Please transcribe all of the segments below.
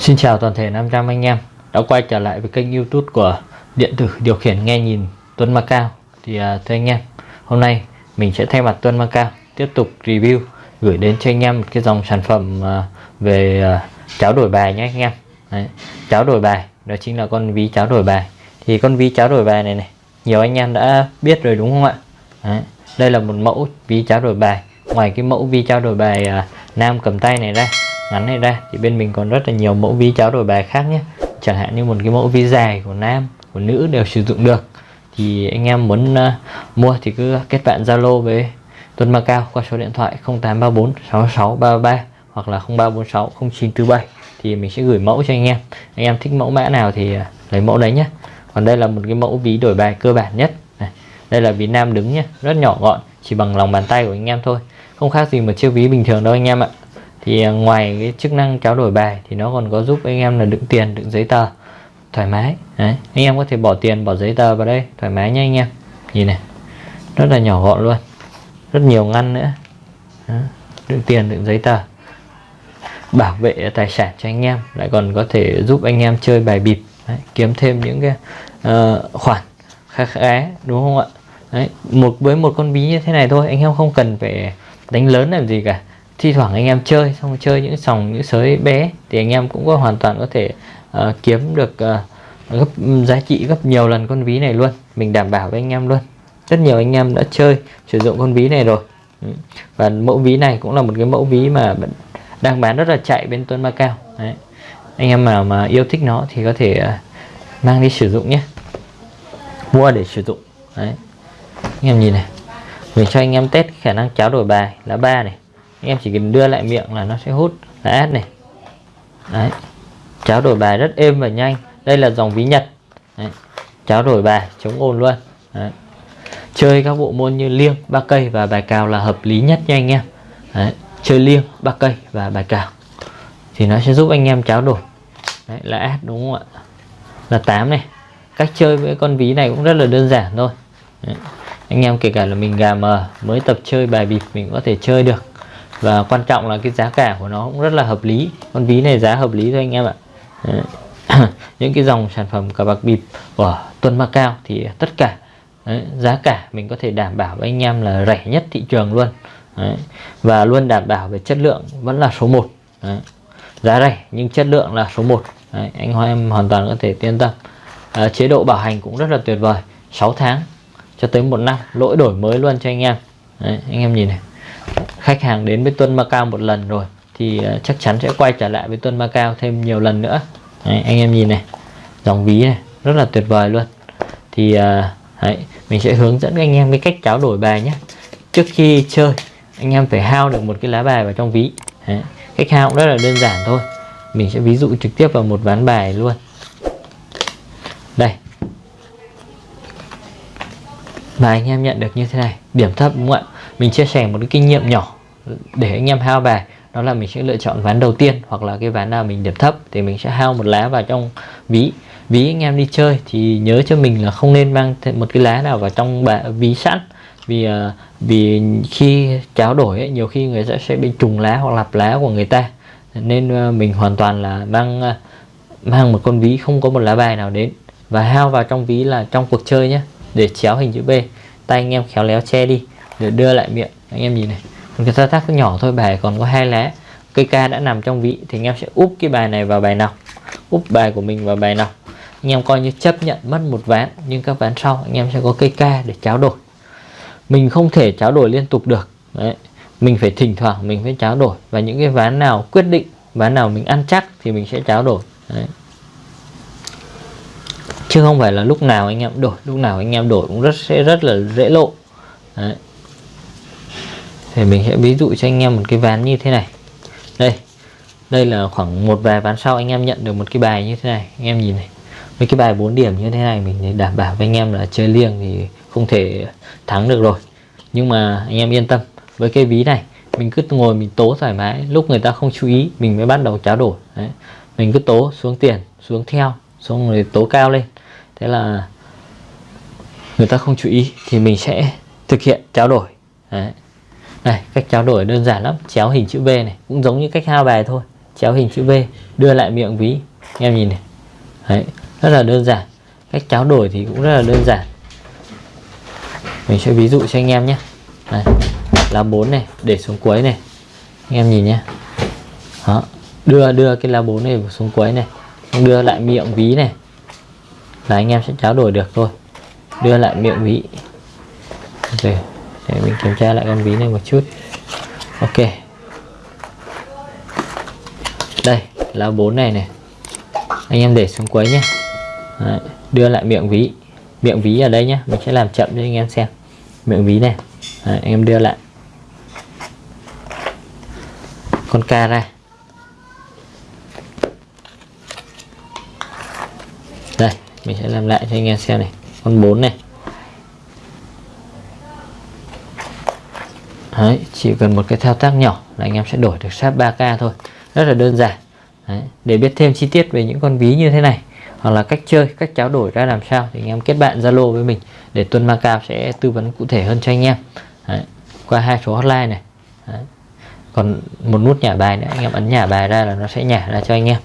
Xin chào toàn thể 500 anh em đã quay trở lại với kênh youtube của điện tử điều khiển nghe nhìn Tuấn Macao Thì uh, thưa anh em hôm nay mình sẽ thay mặt Tuấn Macao tiếp tục review gửi đến cho anh em một cái dòng sản phẩm uh, về uh, cháo đổi bài nhé anh em. Đấy, cháo đổi bài đó chính là con ví cháo đổi bài. Thì con ví cháo đổi bài này này nhiều anh em đã biết rồi đúng không ạ? Đấy, đây là một mẫu ví cháo đổi bài. Ngoài cái mẫu ví cháo đổi bài uh, nam cầm tay này ra ngắn này ra. Thì bên mình còn rất là nhiều mẫu ví cháo đổi bài khác nhé. Chẳng hạn như một cái mẫu ví dài của nam của nữ đều sử dụng được. Thì anh em muốn uh, mua thì cứ kết bạn Zalo với Tuấn Macao qua số điện thoại 0834 6633 hoặc là 0346 0947 thì mình sẽ gửi mẫu cho anh em. Anh em thích mẫu mã nào thì uh, lấy mẫu đấy nhé. Còn đây là một cái mẫu ví đổi bài cơ bản nhất. Này. đây là ví nam đứng nhé rất nhỏ gọn chỉ bằng lòng bàn tay của anh em thôi. Không khác gì một chiếc ví bình thường đâu anh em ạ thì à, ngoài cái chức năng trao đổi bài thì nó còn có giúp anh em là đựng tiền đựng giấy tờ. Thoải mái đấy. Anh em có thể bỏ tiền bỏ giấy tờ vào đây thoải mái nha anh em. Nhìn này rất là nhỏ gọn luôn. Rất nhiều ngăn nữa. Đó. đựng tiền đựng giấy tờ. Bảo vệ tài sản cho anh em lại còn có thể giúp anh em chơi bài bịp. Đấy, kiếm thêm những cái uh, khoản khá khá đúng không ạ? Đấy một với một con ví như thế này thôi anh em không cần phải đánh lớn làm gì cả thi thoảng anh em chơi xong chơi những sòng những sới bé thì anh em cũng có hoàn toàn có thể uh, kiếm được uh, gấp giá trị gấp nhiều lần con ví này luôn. Mình đảm bảo với anh em luôn. Rất nhiều anh em đã chơi sử dụng con ví này rồi. Ừ. Và mẫu ví này cũng là một cái mẫu ví mà đang bán rất là chạy bên Tuấn Macao Đấy. anh em nào mà yêu thích nó thì có thể uh, mang đi sử dụng nhé. Mua để sử dụng. Đấy. anh em nhìn này. Mình cho anh em test khả năng cháo đổi bài. Lá ba này em chỉ cần đưa lại miệng là nó sẽ hút. Là át này. Đấy. Cháo đổi bài rất êm và nhanh. Đây là dòng ví nhật. Đấy. cháo đổi bài chống ồn luôn. Đấy. chơi các bộ môn như liêng ba cây và bài cào là hợp lý nhất nha anh em. Đấy. chơi liêng ba cây và bài cào. Thì nó sẽ giúp anh em cháo đổi. Đấy, là át đúng không ạ? Là 8 này. Cách chơi với con ví này cũng rất là đơn giản thôi. Đấy. anh em kể cả là mình gà mờ mới tập chơi bài bịp mình có thể chơi được và quan trọng là cái giá cả của nó cũng rất là hợp lý. Con ví này giá hợp lý thôi anh em ạ. Những cái dòng sản phẩm cờ bạc bịp của Tuần Macao thì tất cả đấy, giá cả mình có thể đảm bảo với anh em là rẻ nhất thị trường luôn. Đấy. và luôn đảm bảo về chất lượng vẫn là số 1 đấy. giá rẻ nhưng chất lượng là số 1 đấy. anh hoa em hoàn toàn có thể yên tâm. À, chế độ bảo hành cũng rất là tuyệt vời. 6 tháng cho tới một năm lỗi đổi mới luôn cho anh em. Đấy, anh em nhìn này khách hàng đến với Tuân Macao một lần rồi thì ờ, chắc chắn sẽ quay trở lại với Tuân Macao thêm nhiều lần nữa. Đấy, anh em nhìn này dòng ví này rất là tuyệt vời luôn. Thì ờ, đấy, mình sẽ hướng dẫn anh em cái cách tráo đổi bài nhé. Trước khi chơi anh em phải hao được một cái lá bài vào trong ví. Đấy, cách hao cũng rất là đơn giản thôi. Mình sẽ ví dụ trực tiếp vào một ván bài luôn. Đây và anh em nhận được như thế này điểm thấp đúng không ạ? Mình chia sẻ một cái kinh nghiệm nhỏ để anh em hao bài. Đó là mình sẽ lựa chọn ván đầu tiên hoặc là cái ván nào mình điểm thấp thì mình sẽ hao một lá vào trong ví. Ví anh em đi chơi thì nhớ cho mình là không nên mang một cái lá nào vào trong bà, ví sẵn. Vì à, vì khi tráo đổi ấy, nhiều khi người ta sẽ bị trùng lá hoặc lặp lá của người ta. Nên à, mình hoàn toàn là mang à, mang một con ví không có một lá bài nào đến. Và hao vào trong ví là trong cuộc chơi nhé để chéo hình chữ B. Tay anh em khéo léo che đi, để đưa lại miệng. Anh em nhìn này cái thao tác nhỏ thôi, bài còn có hai lá. Cây ca đã nằm trong vị, thì anh em sẽ úp cái bài này vào bài nào. Úp bài của mình vào bài nào. Anh em coi như chấp nhận mất một ván, nhưng các ván sau anh em sẽ có cây ca để tráo đổi. Mình không thể tráo đổi liên tục được. Đấy, mình phải thỉnh thoảng mình phải tráo đổi. Và những cái ván nào quyết định, ván nào mình ăn chắc thì mình sẽ tráo đổi. Đấy chứ không phải là lúc nào anh em đổi, lúc nào anh em đổi cũng rất, sẽ rất là dễ lộ. Đấy. Thì mình sẽ ví dụ cho anh em một cái ván như thế này. Đây đây là khoảng một vài ván sau anh em nhận được một cái bài như thế này. Anh em nhìn này với cái bài 4 điểm như thế này mình đảm bảo với anh em là chơi liêng thì không thể thắng được rồi. Nhưng mà anh em yên tâm, với cái ví này, mình cứ ngồi mình tố thoải mái, lúc người ta không chú ý, mình mới bắt đầu tráo đổi. Đấy. mình cứ tố xuống tiền, xuống theo, xong rồi tố cao lên thế là người ta không chú ý thì mình sẽ thực hiện tráo đổi. Đấy. Này cách trao đổi đơn giản lắm. Chéo hình chữ V này cũng giống như cách hao bài thôi. Chéo hình chữ V đưa lại miệng ví. Anh em nhìn này. Đấy, rất là đơn giản. Cách tráo đổi thì cũng rất là đơn giản. Mình sẽ ví dụ cho anh em nhé. Này, lá 4 này để xuống cuối này. Anh em nhìn nhé. Đó đưa đưa cái lá 4 này xuống cuối này. Đưa lại miệng ví này là anh em sẽ tráo đổi được thôi. Đưa lại miệng ví. Rồi để mình kiểm tra lại con ví này một chút. Ok. Đây lá bốn này này. Anh em để xuống quấy nhé Đấy, đưa lại miệng ví. Miệng ví ở đây nhé mình sẽ làm chậm cho anh em xem. Miệng ví này. Đấy, anh em đưa lại. Con ca ra. Đây mình sẽ làm lại cho anh em xem này. Con 4 này. Đấy, chỉ cần một cái thao tác nhỏ là anh em sẽ đổi được sáp 3k thôi. Rất là đơn giản. Đấy, để biết thêm chi tiết về những con ví như thế này hoặc là cách chơi cách tráo đổi ra làm sao thì anh em kết bạn zalo với mình để tuân macao sẽ tư vấn cụ thể hơn cho anh em. Đấy, qua hai số hotline này. Đấy. còn một nút nhả bài nữa anh em ấn nhả bài ra là nó sẽ nhả ra cho anh em.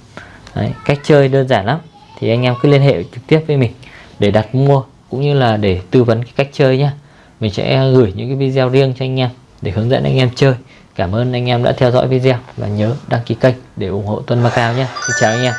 Đấy, cách chơi đơn giản lắm thì anh em cứ liên hệ trực tiếp với mình để đặt mua cũng như là để tư vấn cái cách chơi nhé mình sẽ gửi những cái video riêng cho anh em để hướng dẫn anh em chơi. Cảm ơn anh em đã theo dõi video và nhớ đăng ký kênh để ủng hộ Tuân Macao nhé xin chào anh em.